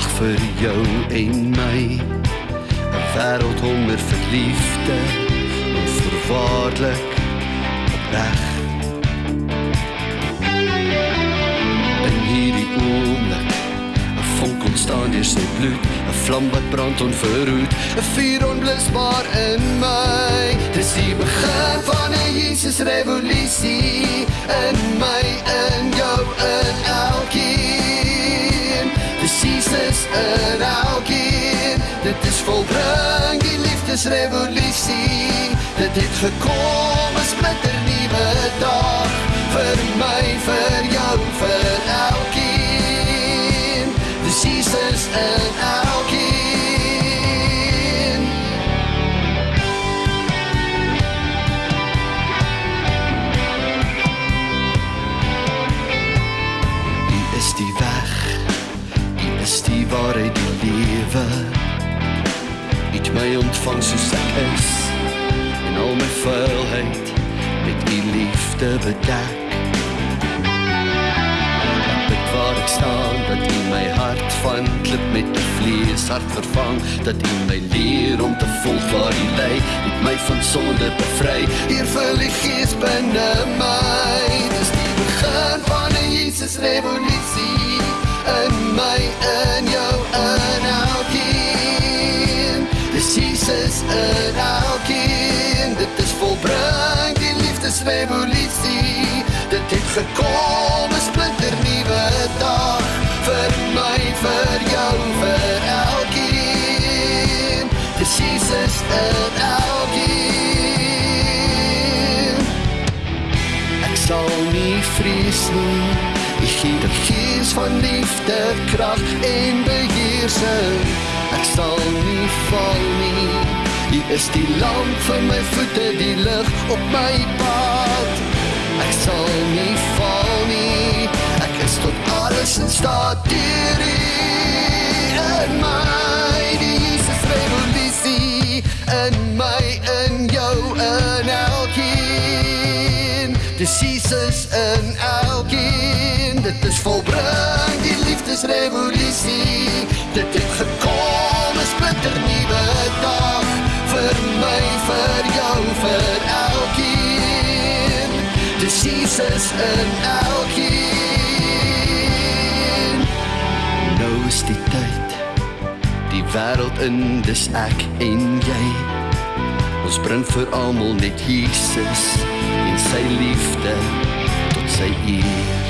wag vir jou en my. 'n Wêreld honder vir liefde, onvoorwaardelik opreg. In hierdie oomblik, 'n vonk ontstaan deur sy bloed, 'n vlam wat brand onverhoed, 'n vuur onblusbaar in my. Dis die begin van 'n Jesus revolusie in my, in jou, in elkeen. Jesus in elkeen. Dit is volbring die liefdesrevolusie. Dit het gekom 'n splinter nuwe dag vir my, vir jou, vir elkeen. Dis Jesus in elkeen. Ontvang soos ek is en al my vuilheid met u liefde bedek. Ek bid waar ek staan dat u my hart van klip met 'n vleeshart vervang, dat u my leer om te volg waar u lei, het my van sonde bevry. Hier vul die gees binne my. Dis die begin van 'n Jesus revolusie in my, in jou, in elkeen. Dis Jesus in elkeen. Dit is volbring die liefdesrevolusie. Dit het gekom 'n splinter nuwe dag vir my, vir jou, vir elkeen. Dis Jesus in elkeen. Ek sal nie vrees nie. U gee die gees van liefde, krag en beheersing. Ek sal nie val nie. U is die lamp vir my voete, die lig op my pad. Ek sal nie val nie. Ek is tot alles in staat deur U in my die Jesus revolusie in my in jou in elkeen. Dis Jesus in elkeen. Dit is volbring die liefdesrevolusie. Dit het vir elkeen. Dis Jesus in elkeen. Nou is die tyd. Die wêreld in dis ek en jy. Ons bring vir almal net Jesus en sy liefde tot sy eer.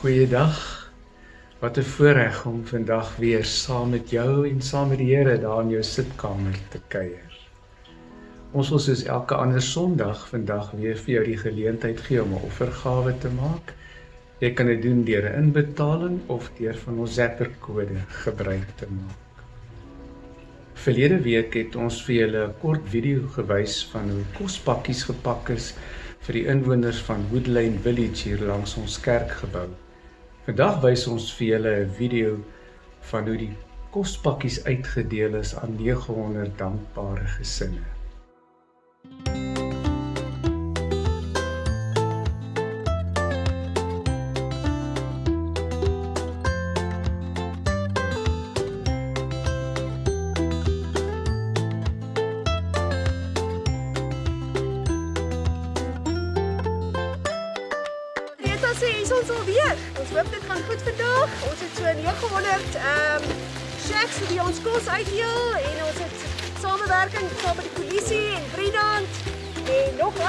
Goeiedag. Wat 'n voorreg om vandag weer saam met jou en saam met die Here daar in jou sitkamer te kuier. Ons wil soos elke ander Sondag vandag weer vir jou die geleentheid gee om 'n offergawe te maak. Jy kan dit doen deur 'n inbetaling of deur van ons Zapper kode gebruik te maak. Verlede week het ons vir julle 'n kort video gewys van hoe kospakkies gepak is vir die inwoners van Woodlane Village hier langs ons kerkgebou. Vandag wys ons vir julle 'n video van hoe die kospakkies uitgedeel is aan 900 dankbare gesinne.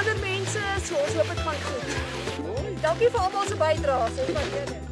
Ander mense. So ons hoop dit gaan goed. Dankie vir almal se bydraes. Ons waardeer dit.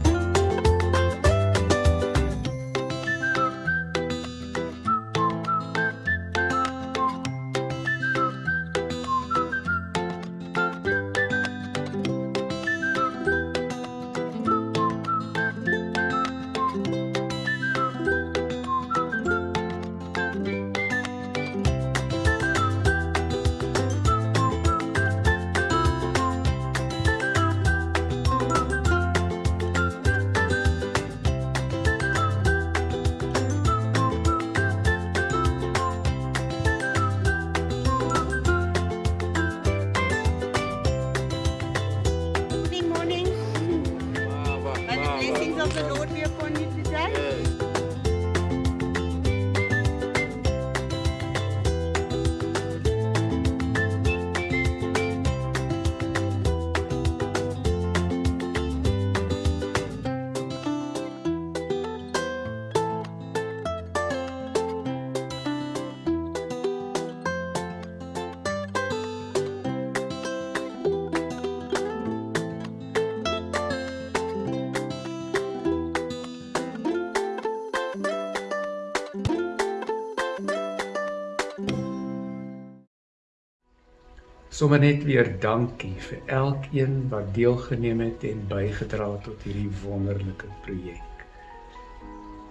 Sommige net weer dankie vir elkeen wat deelgeneem het en bygedra het tot hierdie wonderlike projek.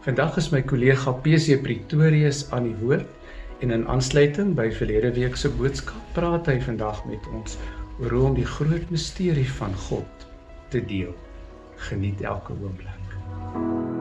Vandag is my kollega PC Pretorius aan die woord en in aansluiting by verlede week se boodskap praat hy vandag met ons oor hoe om die groot misterie van God te deel. Geniet elke oomblik.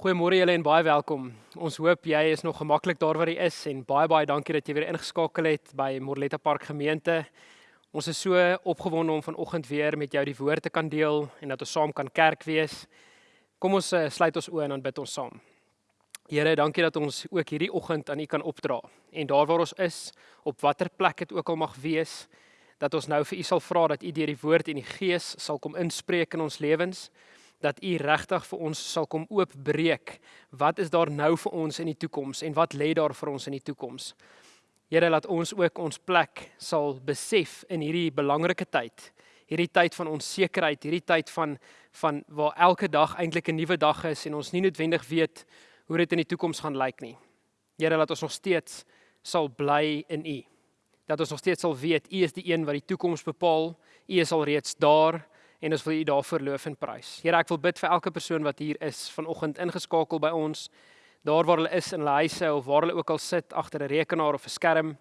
Goeiemôre julle en baie welkom. Ons hoop jy is nog gemaklik daar waar jy is en baie baie dankie dat jy weer ingeskakel het by Morletta Park Gemeente. Ons is so opgewonde om vanoggend weer met jou die woord te kan deel en dat ons saam kan kerk wees. Kom ons uh, sluit ons oë en dan bid ons saam. Here, dankie dat ons ook hierdie oggend aan U kan opdra. En daar waar ons is, op watter plek dit ook al mag wees, dat ons nou vir U sal vra dat U deur die woord en die gees sal kom inspreek in ons lewens dat U regtig vir ons sal kom oopbreek. Wat is daar nou vir ons in die toekoms en wat lê daar vir ons in die toekoms? Here, laat ons ook ons plek sal besef in hierdie belangrike tyd. Hierdie tyd van onsekerheid, hierdie tyd van van waar elke dag eintlik 'n nuwe dag is en ons nie noodwendig weet hoe dit in die toekoms gaan lyk nie. Here, laat ons nog steeds sal bly in U. Dat ons nog steeds sal weet U is die een wat die toekoms bepaal. U is al reeds daar en ons wil U daarvoor loof en prys. Here, ek wil bid vir elke persoon wat hier is vanoggend ingeskakel by ons, daar waar hulle is in hulle huise of waar hulle ook al sit agter 'n rekenaar of 'n skerm,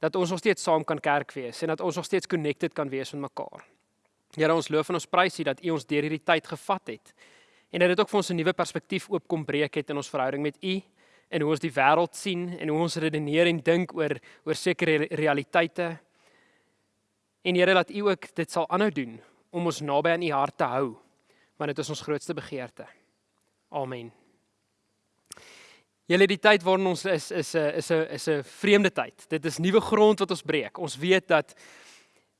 dat ons nog steeds saam kan kerk wees en dat ons nog steeds connected kan wees met mekaar. Here, ons loof en ons prys U dat U ons deur hierdie tyd gevat het en dat dit ook vir ons 'n nuwe perspektief oop kom breek het in ons verhouding met U en hoe ons die wêreld sien en hoe ons redeneer en dink oor oor sekere realiteite. En Here, laat U ook dit sal aanhou doen om ons naby aan U hart te hou, want dit is ons grootste begeerte. Amen. Julle die tyd waarin ons is is 'n is 'n is 'n vreemde tyd. Dit is nuwe grond wat ons breek. Ons weet dat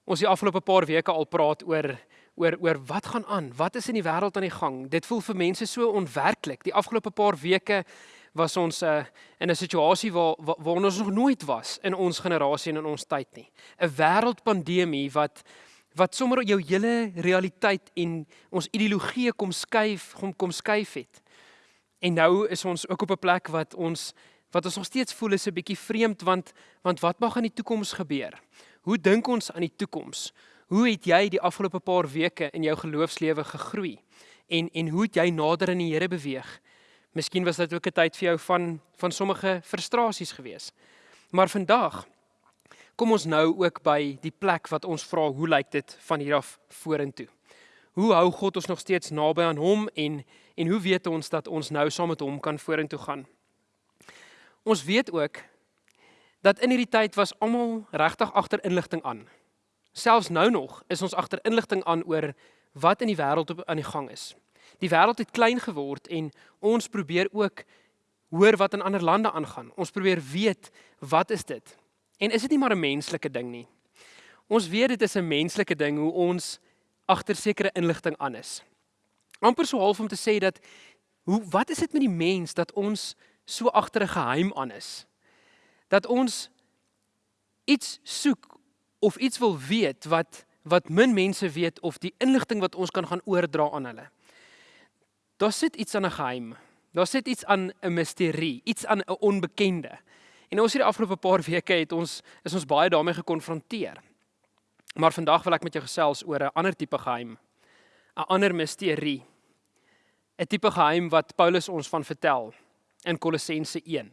ons die afgelope paar weke al praat oor oor oor wat gaan aan? Wat is in die wêreld aan die gang? Dit voel vir mense so onwerklik. Die afgelope paar weke was ons uh, in 'n situasie waar waar, ons nog nooit was in ons generasie en in ons tyd nie. 'n Wêreldpandemie wat wat sommer jou hele realiteit en ons ideologie kom skuif, kom kom skuif het. En nou is ons ook op 'n plek wat ons wat ons nog steeds voel is 'n bietjie vreemd want want wat mag in die toekoms gebeur? Hoe dink ons aan die toekoms? Hoe het jy die afgelope paar weke in jou geloofslewe gegroei? En en hoe het jy nader aan die Here beweeg? Miskien was dit ook 'n tyd vir jou van van sommige frustrasies gewees. Maar vandag kom ons nou ook by die plek wat ons vra hoe lyk dit van hier af vorentoe? Hoe hou God ons nog steeds naby aan hom en en hoe weet ons dat ons nou saam met hom kan vorentoe gaan? Ons weet ook dat in hierdie tyd was almal regtig agter inligting aan. Selfs nou nog is ons agter inligting aan oor wat in die wêreld aan die gang is. Die wêreld het klein geword en ons probeer ook hoor wat in ander lande aangaan. Ons probeer weet wat is dit? En is dit nie maar 'n menslike ding nie? Ons weet dit is 'n menslike ding hoe ons agter sekere inligting aan is. amper so half om te sê dat hoe wat is dit met die mens dat ons so agter 'n geheim aan is? Dat ons iets soek of iets wil weet wat wat min mense weet of die inligting wat ons kan gaan oordra aan hulle. Daar sit iets aan 'n geheim. Daar sit iets aan 'n misterie, iets aan 'n onbekende. En ons hierdie afgelope paar weke het ons is ons baie daarmee gekonfronteer. Maar vandag wil ek met jou gesels oor 'n ander tipe geheim, 'n ander misterie. 'n tipe geheim wat Paulus ons van vertel in Kolossense 1.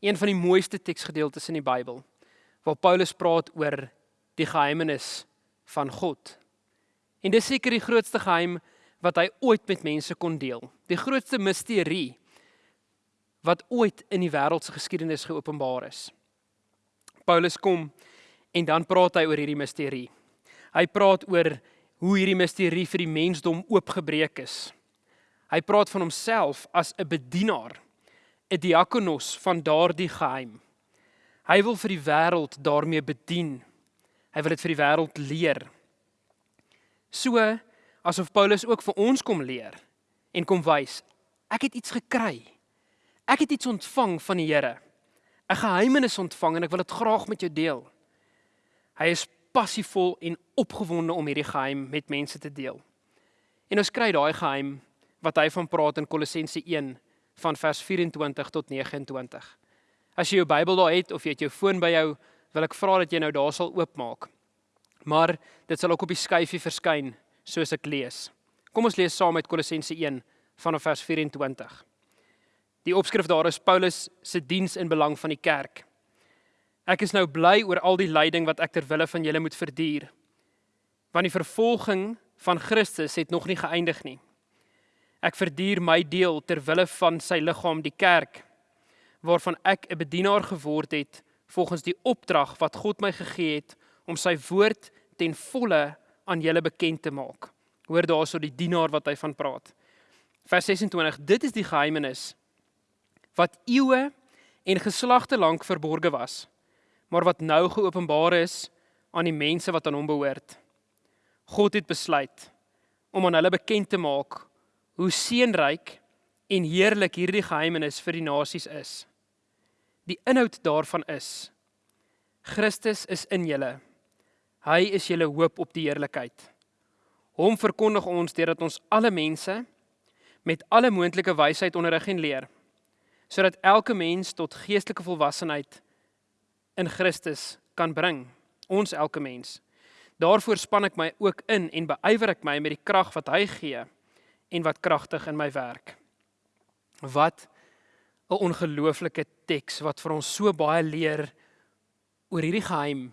Een van die mooiste teksgedeeltes in die Bybel waar Paulus praat oor die geheimenis van God. En dis seker die grootste geheim wat hy ooit met mense kon deel. Die grootste misterie wat ooit in die wêreld se geskiedenis geopenbaar is. Paulus kom en dan praat hy oor hierdie misterie. Hy praat oor hoe hierdie misterie vir die mensdom oopgebreek is. Hy praat van homself as 'n bedienaar, 'n diakonos van daardie geheim. Hy wil vir die wêreld daarmee bedien. Hy wil dit vir die wêreld leer. So asof Paulus ook vir ons kom leer en kom wys, ek het iets gekry. Ek het iets ontvang van die Here. 'n Geheimenis ontvang en ek wil dit graag met jou deel. Hy is passievol en opgewonde om hierdie geheim met mense te deel. En ons kry daai geheim wat hy van praat in Kolossense 1 van vers 24 tot 29. As jy jou Bybel daar het of jy het jou foon by jou, wil ek vra dat jy nou daar sal oopmaak. Maar dit sal ook op die skyfie verskyn soos ek lees. Kom ons lees saam uit Kolossense 1 vanaf vers 24. Die opskrif daar is Paulus se diens in belang van die kerk. Ek is nou bly oor al die lyding wat ek ter wille van julle moet verduur. Want die vervolging van Christus het nog nie geëindig nie. Ek verduur my deel ter wille van sy liggaam die kerk waarvan ek 'n bedienaar geword het volgens die opdrag wat God my gegee het om sy woord ten volle aan julle bekend te maak. Hoor daarso die dienaar wat hy van praat. Vers 26: Dit is die geheimenis wat eeue en geslagte lank verborge was, maar wat nou geopenbaar is aan die mense wat aan hom behoort. God het besluit om aan hulle bekend te maak hoe seënryk en heerlik hierdie geheimenis vir die nasies is. Die inhoud daarvan is Christus is in julle. Hy is julle hoop op die heerlikheid. Hom verkondig ons deurdat ons alle mense met alle moontlike wysheid onderrig en leer sodat elke mens tot geestelike volwassenheid in Christus kan bring. Ons elke mens. Daarvoor span ek my ook in en beywer ek my met die krag wat hy gee en wat kragtig in my werk. Wat 'n ongelooflike teks wat vir ons so baie leer oor hierdie geheim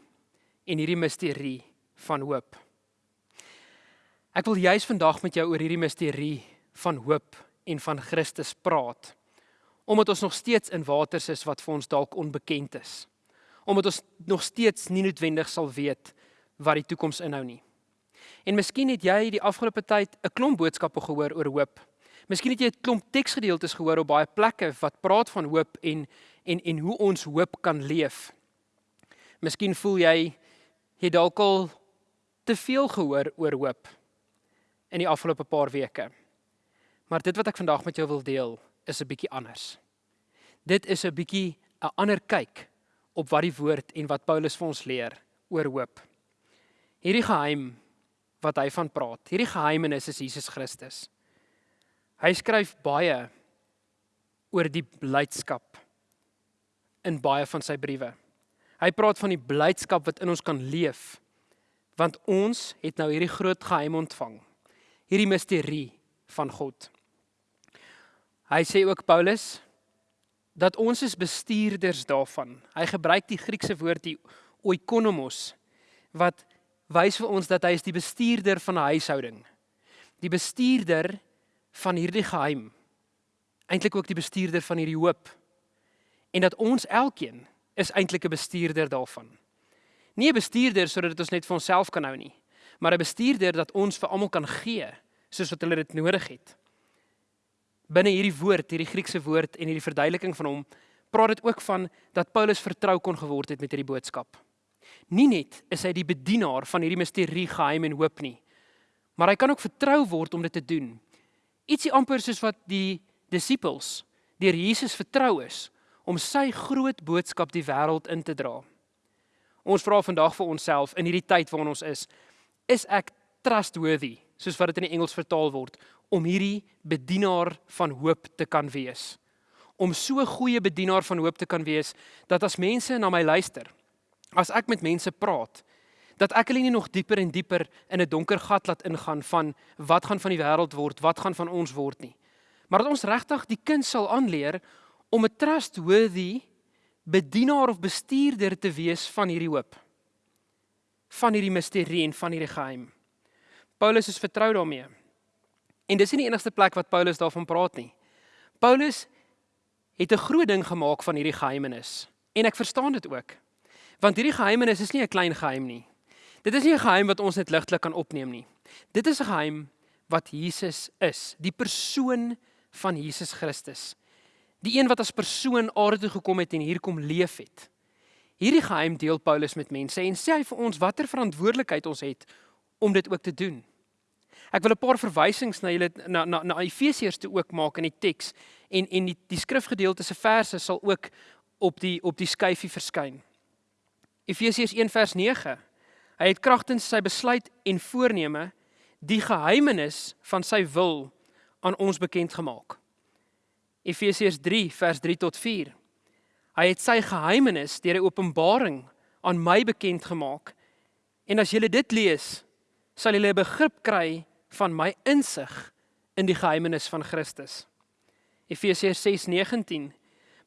en hierdie misterie van hoop. Ek wil juis vandag met jou oor hierdie misterie van hoop en van Christus praat omdat ons nog steeds in waters is wat vir ons dalk onbekend is. Omdat ons nog steeds nie noodwendig sal weet wat die toekoms inhou nie. En miskien het jy die afgelope tyd 'n klomp boodskappe gehoor oor hoop. Miskien het jy 'n klomp teksgedeeltes gehoor op baie plekke wat praat van hoop en en en hoe ons hoop kan leef. Miskien voel jy jy dalk al te veel gehoor oor hoop in die afgelope paar weke. Maar dit wat ek vandag met jou wil deel, is 'n bietjie anders. Dit is 'n bietjie 'n ander kyk op wat die woord en wat Paulus vir ons leer oor hoop. Hierdie geheim wat hy van praat, hierdie geheimenis is Jesus Christus. Hy skryf baie oor die blydskap in baie van sy briewe. Hy praat van die blydskap wat in ons kan leef want ons het nou hierdie groot geheim ontvang. Hierdie misterie van God. Hy sê ook Paulus dat ons is bestuurders daarvan. Hy gebruik die Griekse woord die oikonomos wat wys vir ons dat hy is die bestuurder van 'n huishouding. Die bestuurder van hierdie geheim. Eintlik ook die bestuurder van hierdie hoop. En dat ons elkeen is eintlik 'n bestuurder daarvan. Nie 'n bestuurder sodat ons net vir onsself kan hou nie, maar 'n bestuurder dat ons vir almal kan gee soos wat hulle dit nodig het binne hierdie woord, hierdie Griekse woord en hierdie verduideliking van hom, praat dit ook van dat Paulus vertrou kon geword het met hierdie boodskap. Nie net is hy die bedienaar van hierdie misterie geheim en hoop nie, maar hy kan ook vertrou word om dit te doen. Ietsie amper soos wat die disippels deur Jesus vertrou is om sy groot boodskap die wêreld in te dra. Ons vra vandag vir onsself in hierdie tyd waarin ons is, is ek trustworthy, soos wat dit in die Engels vertaal word, om hierdie bedienaar van hoop te kan wees. Om so 'n goeie bedienaar van hoop te kan wees dat as mense na my luister, as ek met mense praat, dat ek hulle nie nog dieper en dieper in 'n donker gat laat ingaan van wat gaan van die wêreld word, wat gaan van ons word nie, Maar dat ons regtig die kind sal aanleer om 'n trustworthy bedienaar of bestuurder te wees van hierdie hoop. Van hierdie misterie en van hierdie geheim. Paulus is vertrou daarmee. En dis nie die enigste plek wat Paulus daarvan praat nie. Paulus het 'n groot ding gemaak van hierdie geheimenis. En ek verstaan dit ook. Want hierdie geheimenis is nie 'n klein geheim nie. Dit is nie 'n geheim wat ons net ligtelik kan opneem nie. Dit is 'n geheim wat Jesus is, die persoon van Jesus Christus. Die een wat as persoon aarde toe gekom het en hier kom leef het. Hierdie geheim deel Paulus met mense en sê hy vir ons watter verantwoordelikheid ons het om dit ook te doen. Ek wil 'n paar verwysings na julle na na na Efesiërs toe ook maak in die teks en en die die skrifgedeelte se verse sal ook op die op die skyfie verskyn. Efesiërs 1 vers 9. Hy het kragtens sy besluit en voorneme die geheimenis van sy wil aan ons bekend gemaak. Efesiërs 3 vers 3 tot 4. Hy het sy geheimenis deur 'n openbaring aan my bekend gemaak. En as julle dit lees, sal julle 'n begrip kry van my insig in die geheimenis van Christus. Efesiërs 6:19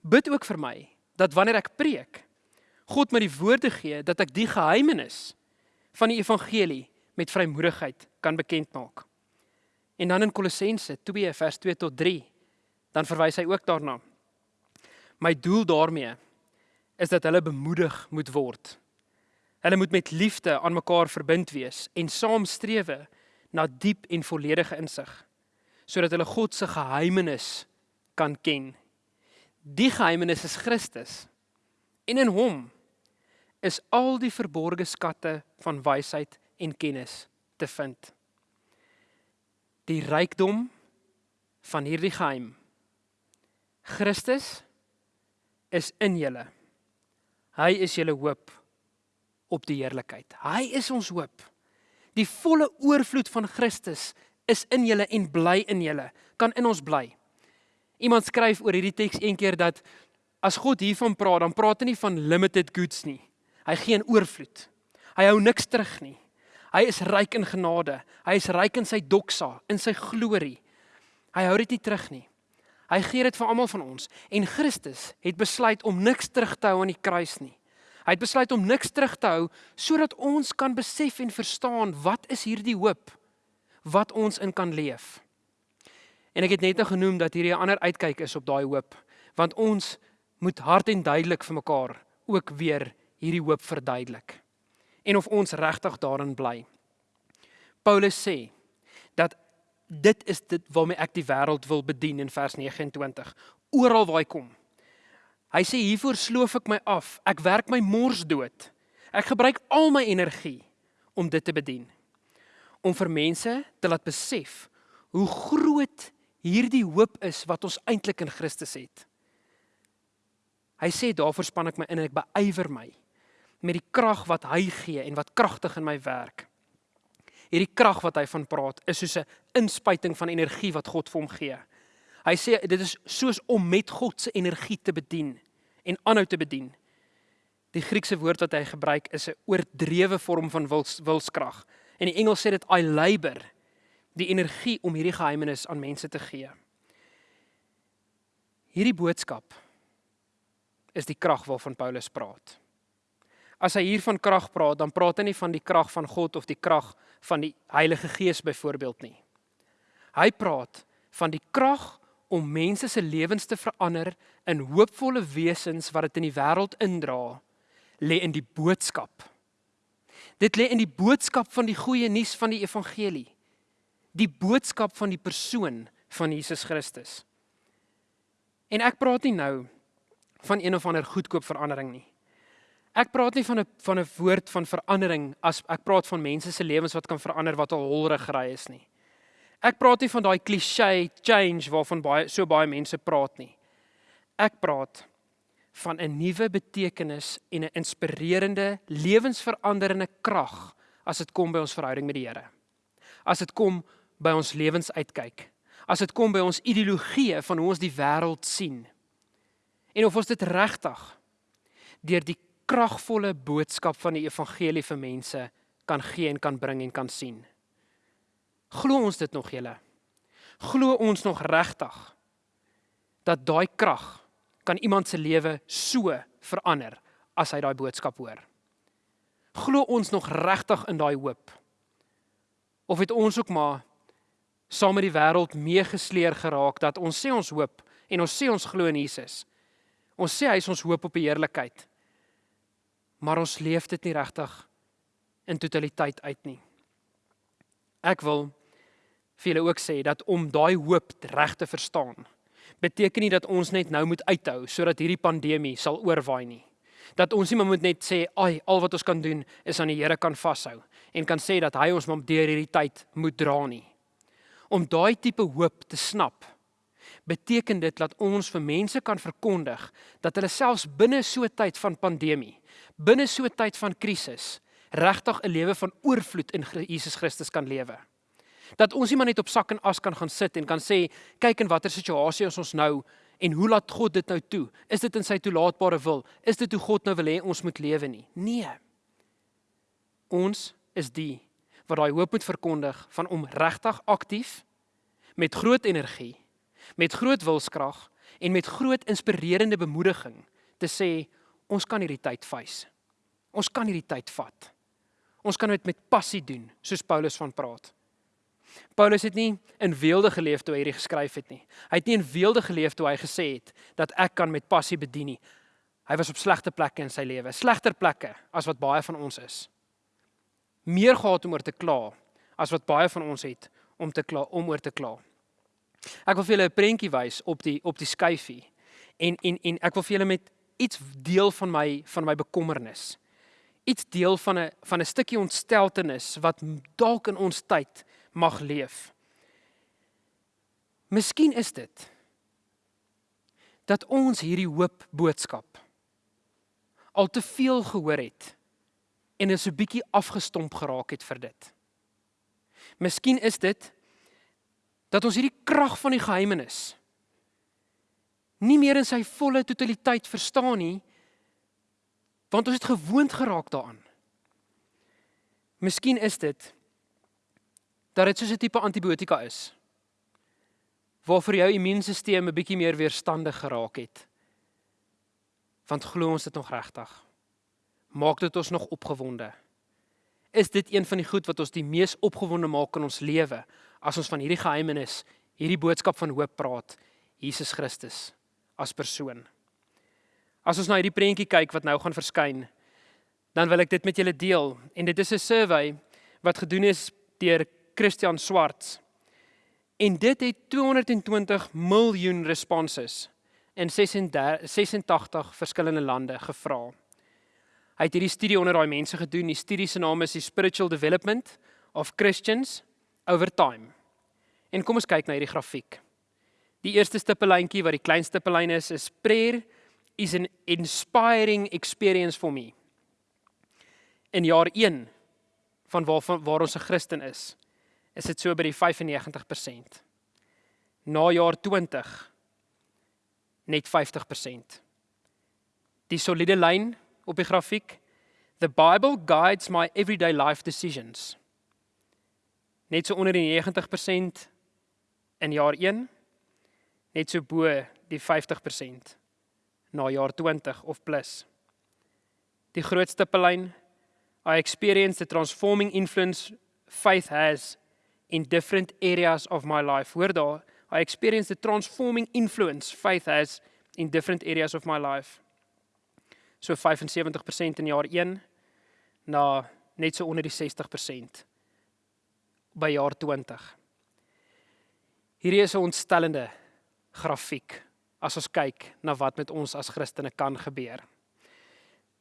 Bid ook vir my dat wanneer ek preek, God my die woorde gee dat ek die geheimenis van die evangelie met vrymoedigheid kan bekend maak. En dan in Kolossense 2 vers 2 tot 3 dan verwys hy ook daarna. My doel daarmee is dat hulle bemoedig moet word. Hulle moet met liefde aan mekaar verbind wees en saam strewe na diep en volledige insig sodat hulle God se geheimenis kan ken. Die geheimenis is Christus. En in hom is al die verborgde skatte van wysheid en kennis te vind. Die rykdom van hierdie geheim. Christus is in julle. Hy is julle hoop op die heerlikheid. Hy is ons hoop. Die volle oorvloed van Christus is in julle en bly in julle, kan in ons bly. Iemand skryf oor hierdie teks een keer dat as God hiervan praat, dan praat hy nie van limited goods nie. Hy gee 'n oorvloed. Hy hou niks terug nie. Hy is ryk in genade. Hy is ryk in sy doksa, in sy glorie. Hy hou dit nie terug nie. Hy gee dit vir almal van ons en Christus het besluit om niks terug te hou aan die kruis nie. Hy het besluit om niks terug te hou sodat ons kan besef en verstaan wat is hierdie hoop wat ons in kan leef. En ek het net nou genoem dat hierdie 'n ander uitkyk is op daai hoop, want ons moet hard en duidelik vir mekaar ook weer hierdie hoop verduidelik en of ons regtig daarin bly. Paulus sê dat dit is dit waarmee ek die wêreld wil bedien in vers 29. Oral waar hy kom, Hy sê hiervoor sloof ek my af. Ek werk my mors dood. Ek gebruik al my energie om dit te bedien. Om vir mense te laat besef hoe groot hierdie hoop is wat ons eintlik in Christus het. Hy sê daarvoor span ek my in en ek beywer my met die krag wat hy gee en wat kragtig in my werk. Hierdie krag wat hy van praat is soos 'n inspuiting van energie wat God vir hom gee. Hy sê dit is soos om met God se energie te bedien en aanhou te bedien. Die Griekse woord wat hy gebruik is 'n oordrewe vorm van wils, wilskrag. En die Engels sê dit I labor, die energie om hierdie geheimenis aan mense te gee. Hierdie boodskap is die krag waarvan Paulus praat. As hy hier van krag praat, dan praat hy nie van die krag van God of die krag van die Heilige Gees byvoorbeeld nie. Hy praat van die krag om mense se lewens te verander in hoopvolle wesens wat dit in die wêreld indra, lê in die boodskap. Dit lê in die boodskap van die goeie nuus van die evangelie. Die boodskap van die persoon van Jesus Christus. En ek praat nie nou van een of ander goedkoop verandering nie. Ek praat nie van 'n van 'n woord van verandering as ek praat van mense se lewens wat kan verander wat al holrig gery is nie. Ek praat nie van daai cliché change waarvan baie so baie mense praat nie. Ek praat van 'n nuwe betekenis en 'n inspirerende, lewensveranderende krag as dit kom by ons verhouding met die Here. As dit kom by ons lewensuitkyk. As dit kom by ons ideologie van hoe ons die wêreld sien. En of ons dit regtig deur die kragvolle boodskap van die evangelie vir mense kan gee en kan bring en kan sien. Glo ons dit nog julle? Glo ons nog regtig dat daai krag kan iemand se lewe so verander as hy daai boodskap hoor. Glo ons nog regtig in daai hoop? Of het ons ook maar saam met die wêreld meegesleer geraak dat ons sê ons hoop en ons sê ons glo in Jesus. Ons sê hy is ons hoop op die heerlikheid. Maar ons leef dit nie regtig in totaliteit uit nie. Ek wil vir julle ook sê dat om daai hoop reg te verstaan, beteken nie dat ons net nou moet uithou sodat hierdie pandemie sal oorwaai nie. Dat ons nie moet net sê, "Ag, al wat ons kan doen is aan die Here kan vashou" en kan sê dat hy ons maar deur hierdie tyd moet dra nie. Om daai tipe hoop te snap, beteken dit dat ons vir mense kan verkondig dat hulle selfs binne so 'n tyd van pandemie, binne so 'n tyd van krisis, regtig 'n lewe van oorvloed in Jesus Christus kan lewe. Dat ons nie maar net op sak en as kan gaan sit en kan sê kyk in watter situasie ons nou en hoe laat God dit nou toe? Is dit in sy toelaatbare wil? Is dit hoe God nou wil hê ons moet lewe nie? Nee. Ons is die wat daai hoop moet verkondig van om regtig aktief met groot energie, met groot wilskrag en met groot inspirerende bemoediging te sê ons kan hierdie tyd face. Ons kan hierdie tyd vat. Ons kan dit met passie doen, soos Paulus van praat. Paulus het nie in weelde geleef toe hy hierdie geskryf het nie. Hy het nie in weelde geleef toe hy gesê het dat ek kan met passie bedien nie. Hy was op slegte plekke in sy lewe, slegter plekke as wat baie van ons is. Meer gehad om oor te kla as wat baie van ons het om te kla om oor te kla. Ek wil vir julle 'n prentjie wys op die op die skyfie. En en en ek wil vir julle met iets deel van my van my bekommernis. Iets deel van 'n van 'n stukkie ontsteltenis wat dalk in ons tyd mag leef. Miskien is dit dat ons hierdie hoop boodskap al te veel gehoor het en is 'n bietjie afgestomp geraak het vir dit. Miskien is dit dat ons hierdie krag van die geheimenis nie meer in sy volle totaliteit verstaan nie want ons het gewoond geraak daaraan. Miskien is dit dat dit soos 'n tipe antibiotika is waarvoor jou immuunstelsel 'n bietjie meer weerstandig geraak het. Want glo ons dit nog regtig? Maak dit ons nog opgewonde? Is dit een van die goed wat ons die mees opgewonde maak in ons lewe as ons van hierdie geheimenis, hierdie boodskap van hoop praat, Jesus Christus as persoon? As ons na hierdie prentjie kyk wat nou gaan verskyn, dan wil ek dit met julle deel en dit is 'n survey wat gedoen is deur Christian Swarts. En dit het 220 miljoen responses in 86, 86 verskillende lande gevra. Hy het hierdie studie onder daai mense gedoen. Die studie se naam is die Spiritual Development of Christians over Time. En kom ons kyk na hierdie grafiek. Die eerste stippellyntjie wat die kleinste stippellyn is, is prayer is an inspiring experience for me. In jaar 1 van waar van waar ons 'n Christen is, is dit so by die 95%. Na jaar 20 net 50%. Die soliede lyn op die grafiek The Bible guides my everyday life decisions. Net so onder die 90% in jaar 1, net so bo die 50% na jaar 20 of plus. Die grootste pelyn I experience the transforming influence faith has in different areas of my life. Hoor daar, I experience the transforming influence faith has in different areas of my life. So 75% in jaar 1 na net so onder die 60% by jaar 20. Hierdie is 'n ontstellende grafiek as ons kyk na wat met ons as Christene kan gebeur.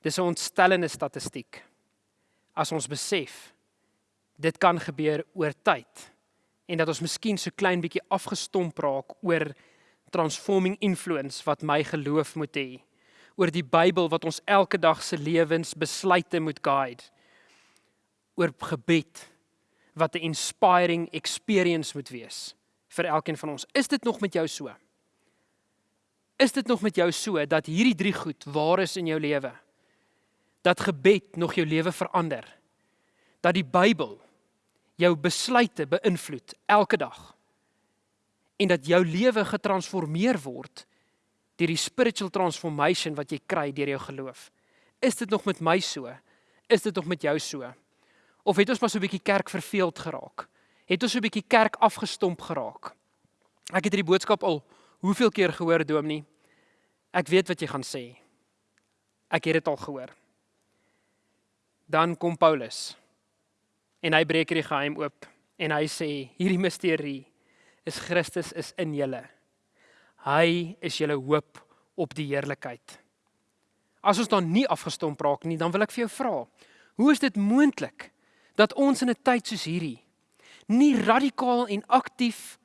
Dis 'n ontstellende statistiek. As ons besef dit kan gebeur oor tyd en dat ons miskien so klein bietjie afgestomp raak oor transforming influence wat my geloof moet hê oor die Bybel wat ons elke dag se lewensbesluite moet guide oor gebed wat 'n inspiring experience moet wees vir elkeen van ons is dit nog met jou so is dit nog met jou so dat hierdie drie goed waar is in jou lewe dat gebed nog jou lewe verander dat die Bybel jou besluite beïnvloed elke dag en dat jou lewe getransformeer word deur die spiritual transformation wat jy kry deur jou geloof. Is dit nog met my so? Is dit nog met jou so? Of het ons maar so 'n bietjie kerk verveeld geraak? Het ons so 'n bietjie kerk afgestomp geraak? Ek het hierdie boodskap al hoeveel keer gehoor, Dominee. Ek weet wat jy gaan sê. Ek het dit al gehoor. Dan kom Paulus. En hy breek hierdie geheim oop en hy sê hierdie misterie is Christus is in julle. Hy is julle hoop op die heerlikheid. As ons dan nie afgestomp raak nie, dan wil ek vir jou vra, hoe is dit moontlik dat ons in 'n tyd soos hierdie nie radikaal en aktief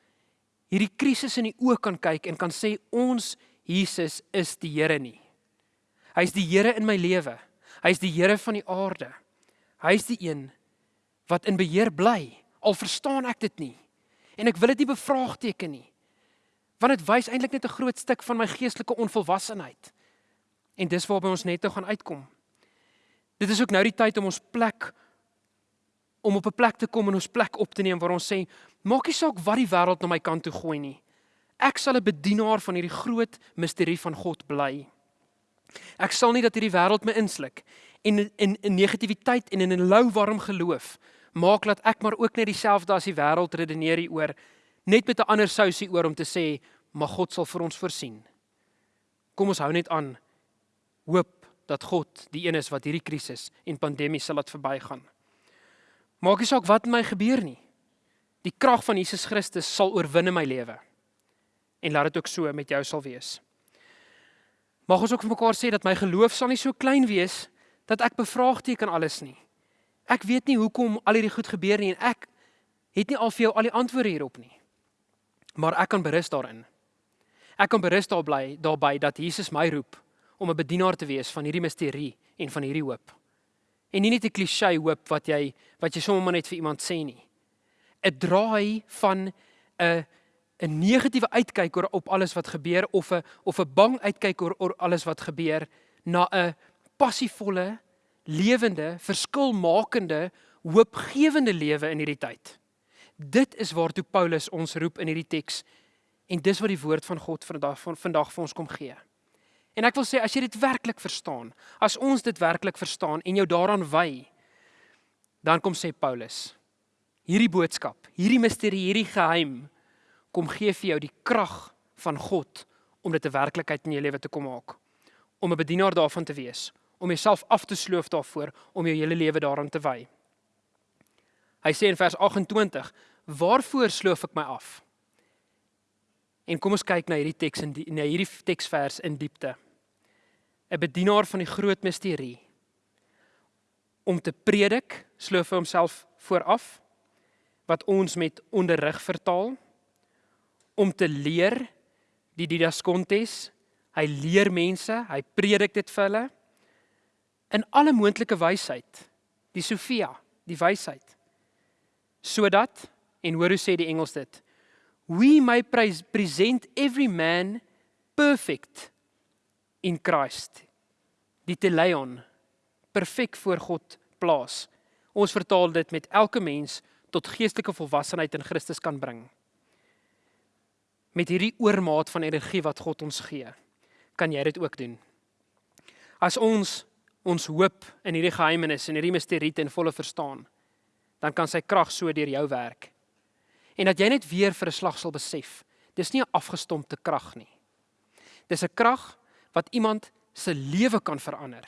hierdie krisis in die oë kan kyk en kan sê ons Jesus is die Here nie. Hy's die Here in my lewe. Hy's die Here van die aarde. Hy's die een wat in beheer bly. Al verstaan ek dit nie en ek wil dit nie bevraagteken nie. Want dit wys eintlik net 'n groot stuk van my geestelike onvolwassenheid. En dis waarby ons net nou gaan uitkom. Dit is ook nou die tyd om ons plek om op 'n plek te kom en ons plek op te neem waar ons sê, maak nie saak wat die wêreld na my kant toe gooi nie. Ek sal 'n bedienaar van hierdie groot misterie van God bly. Ek sal nie dat hierdie wêreld my insluk en in in negativiteit en in 'n lou warm geloof maak dat ek maar ook net dieselfde as die wêreld redeneer hieroor net met 'n ander sousie oor om te sê maar God sal vir ons voorsien. Kom ons hou net aan hoop dat God die een is wat hierdie krisis en pandemie sal laat verbygaan. Maak nie saak wat met my gebeur nie. Die krag van Jesus Christus sal oorwin in my lewe. En laat dit ook so met jou sal wees. Mag ons ook vir mekaar sê dat my geloof sal nie so klein wees dat ek bevraagteken alles nie. Ek weet nie hoekom al hierdie goed gebeur nie en ek het nie al vir jou al die antwoorde hierop nie. Maar ek kan berus daarin. Ek kan berus daar bly daarby dat Jesus my roep om 'n bedienaar te wees van hierdie misterie en van hierdie hoop. En nie net 'n klise hoop wat jy wat jy sommer net vir iemand sê nie. 'n Draai van 'n 'n negatiewe uitkyk oor op alles wat gebeur of 'n of 'n bang uitkyk oor oor alles wat gebeur na 'n passievolle lewende, verskilmakende, hoopgewende lewe in hierdie tyd. Dit is waartoe Paulus ons roep in hierdie teks en dis wat die woord van God vandag van vandag vir ons kom gee. En ek wil sê as jy dit werklik verstaan, as ons dit werklik verstaan en jou daaraan wy, dan kom sê Paulus, hierdie boodskap, hierdie misterie, hierdie geheim kom gee vir jou die krag van God om dit 'n werklikheid in jou lewe te kom maak. Om 'n bedienaar daarvan te wees, om jouself af te sloof daarvoor om jou hele lewe daaraan te wy. Hy sê in vers 28: "Waarvoor sloof ek my af?" En kom ons kyk na hierdie teks in die, na hierdie teksvers in diepte. 'n Bedienaar van die groot misterie om te predik, sloof hy homself vooraf wat ons met onderrig vertaal. Om te leer die didaskontes hy leer mense hy predik dit vir hulle. In alle moontlike wysheid die Sofia die wysheid. Sodat en hoor hoe sê die Engels dit we may present every man perfect in Christ. Die teleion perfek voor God plaas. Ons vertaal dit met elke mens tot geestelike volwassenheid in Christus kan bring. Met hierdie oormaat van energie wat God ons gee kan jy dit ook doen. As ons ons hoop in hierdie geheimenis en hierdie misterie ten volle verstaan, dan kan sy krag so deur jou werk. En dat jy net weer vir 'n slag sal besef, dis nie 'n afgestompte krag nie. Dis 'n krag wat iemand se lewe kan verander.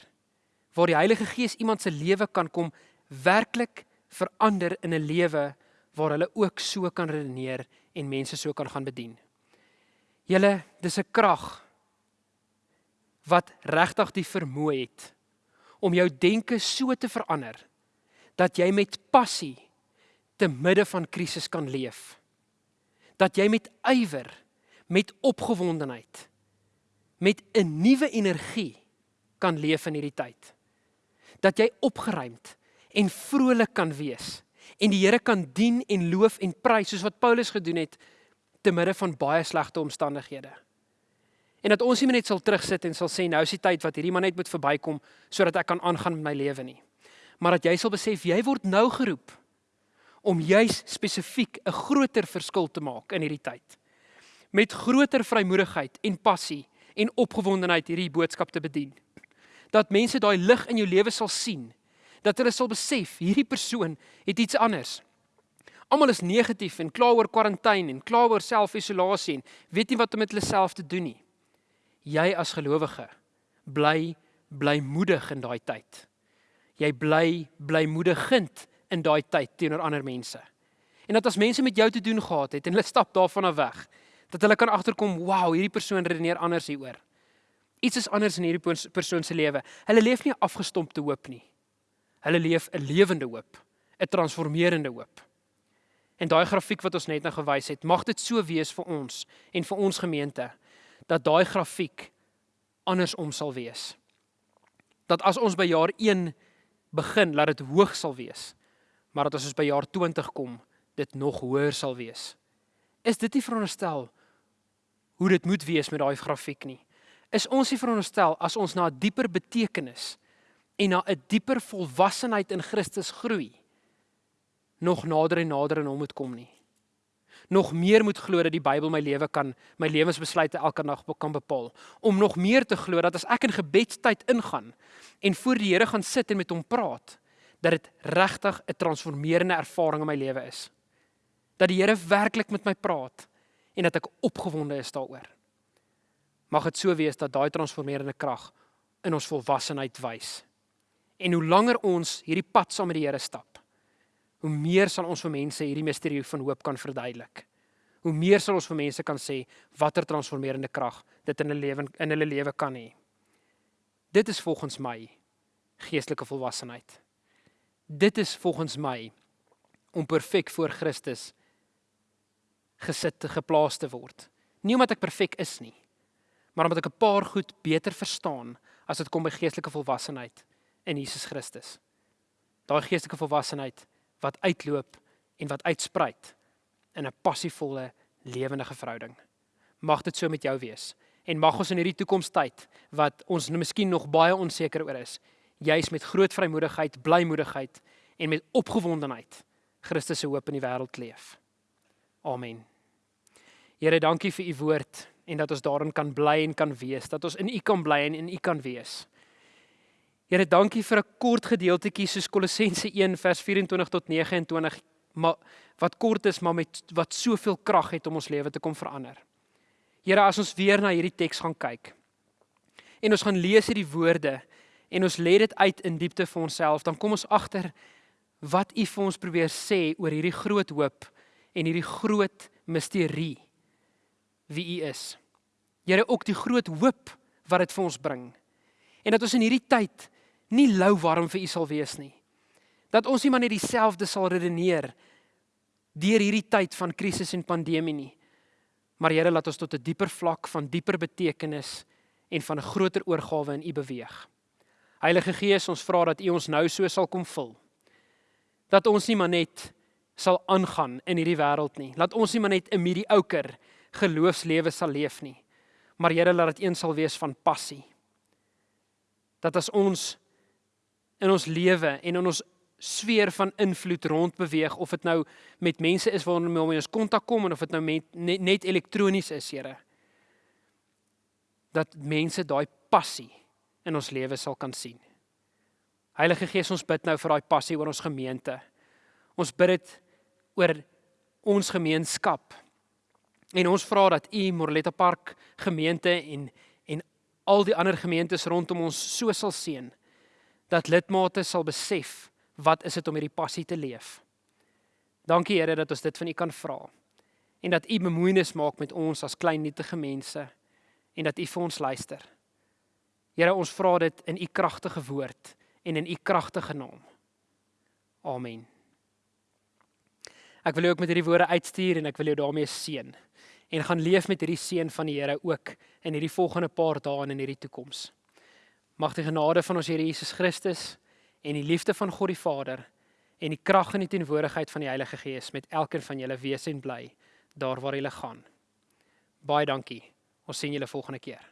Waar die Heilige Gees iemand se lewe kan kom werklik verander in 'n lewe waar hulle ook so kan redeneer en mense so kan gaan bedien. Julle, dis 'n krag wat regtig die vermoë het om jou denke so te verander dat jy met passie te midde van krisis kan leef. Dat jy met ywer, met opgewondenheid, met 'n nuwe energie kan leef in hierdie tyd. Dat jy opgeruimd en vrolik kan wees en die Here kan dien en loof en prys soos wat Paulus gedoen het te midde van baie slegte omstandighede. En dat ons nie net sal terugsit en sal sê nou is die tyd wat hierdie man net moet verbykom sodat ek kan aangaan met my lewe nie. Maar dat jy sal besef jy word nou geroep om juis spesifiek 'n groter verskil te maak in hierdie tyd. Met groter vrymoedigheid en passie en opgewondenheid hierdie boodskap te bedien. Dat mense daai lig in jou lewe sal sien. Dat hulle sal besef hierdie persoon het iets anders. Almal is negatief en kla oor kwarantyne en kla oor selfisolasie en weet nie wat om met hulle self te doen nie. Jy as gelowige bly blymoedig in daai tyd. Jy bly blymoedigend in daai tyd teenoor ander mense. En dat as mense met jou te doen gehad het en hulle stap daarvan af weg, dat hulle kan agterkom, "Wow, hierdie persoon redeneer anders hieroor." Iets is anders in hierdie persoon se lewe. Hulle leef nie afgestompte hoop nie. Hulle leef 'n lewende hoop, 'n transformerende hoop. En daai grafiek wat ons net nou gewys het, mag dit so wees vir ons en vir ons gemeente dat daai grafiek andersom sal wees. Dat as ons by jaar 1 begin, laat dit hoog sal wees, maar dat as ons by jaar 20 kom, dit nog hoër sal wees. Is dit nie veronderstel hoe dit moet wees met daai grafiek nie? Is ons nie veronderstel as ons na 'n dieper betekenis en na 'n dieper volwassenheid in Christus groei, nog nader en nader aan hom moet kom nie? Nog meer moet glo dat die Bybel my lewe kan, my lewensbesluite elke dag kan bepaal. Om nog meer te glo dat as ek in gebedstyd ingaan en voor die Here gaan sit en met hom praat, dat dit regtig 'n transformerende ervaring in my lewe is dat die Here werklik met my praat en dat ek opgewonde is daaroor. Mag dit so wees dat daai transformerende krag in ons volwassenheid wys. En hoe langer ons hierdie pad saam met die Here stap, hoe meer sal ons vir mense hierdie misterie van hoop kan verduidelik. Hoe meer sal ons vir mense kan sê watter transformerende krag dit in 'n lewe in hulle lewe kan hê. Dit is volgens my geestelike volwassenheid. Dit is volgens my om perfek voor Christus gesit te geplaas te word. Nie omdat ek perfek is nie, maar omdat ek 'n paar goed beter verstaan as dit kom by geestelike volwassenheid in Jesus Christus. Daai geestelike volwassenheid wat uitloop en wat uitspruit in 'n passievolle lewendige verhouding. Mag dit so met jou wees en mag ons in hierdie toekomstyd wat ons miskien nog baie onseker oor is, juis met groot vrymoedigheid, blymoedigheid en met opgewondenheid Christus se hoop in die wêreld leef. Amen. Here, dankie vir u woord en dat ons daarin kan bly en kan wees, dat ons in u kan bly en in u kan wees. Here, dankie vir 'n kort gedeeltetjie soos Kolossense 1 vers 24 tot 29, maar wat kort is, maar met wat soveel krag het om ons lewe te kom verander. Here, as ons weer na hierdie teks gaan kyk en ons gaan lees hierdie woorde en ons lê dit uit in diepte vir onsself, dan kom ons agter wat U vir ons probeer sê oor hierdie groot hoop en hierdie groot misterie wie U is. Here ook die groot hoop wat dit vir ons bring. En dat ons in hierdie tyd nie lou warm vir U sal wees nie. Dat ons nie maar net dieselfde sal redeneer deur hierdie tyd van krisis en pandemie nie. Maar Here laat ons tot 'n dieper vlak van dieper betekenis en van 'n groter oorgawe in U beweeg. Heilige Gees, ons vra dat U ons nou so sal kom vul. Dat ons nie maar net sal aangaan in hierdie wêreld nie. Laat ons nie maar net 'n mediocre geloofslewe sal leef nie. Maar Here laat dit een sal wees van passie. Dat as ons in ons lewe en in ons sfeer van invloed rond beweeg of dit nou met mense is waarmee ons kontak kom of dit nou met, net, net elektronies is, Here. Dat mense daai passie in ons lewe sal kan sien. Heilige Gees, ons bid nou vir daai passie oor ons gemeente. Ons bid dit oor ons gemeenskap. En ons vra dat u Morletta Park gemeente en en al die ander gemeentes rondom ons so sal seën dat lidmate sal besef wat is dit om hierdie passie te leef. Dankie Here dat ons dit van u kan vra. En dat u bemoeienis maak met ons as klein nietige mense en dat u vir ons luister. Here ons vra dit in u kragtige woord en in u kragtige naam. Amen. Ek wil jou ook met hierdie woorde uitstuur en ek wil jou daarmee seën en gaan leef met hierdie seën van die Here ook in hierdie volgende paar dae en in hierdie toekoms. Mag die genade van ons Here Jesus Christus en die liefde van God die Vader en die krag en die teenwoordigheid van die Heilige Gees met elkeen van julle wees en bly daar waar julle gaan. Baie dankie. Ons sien julle volgende keer.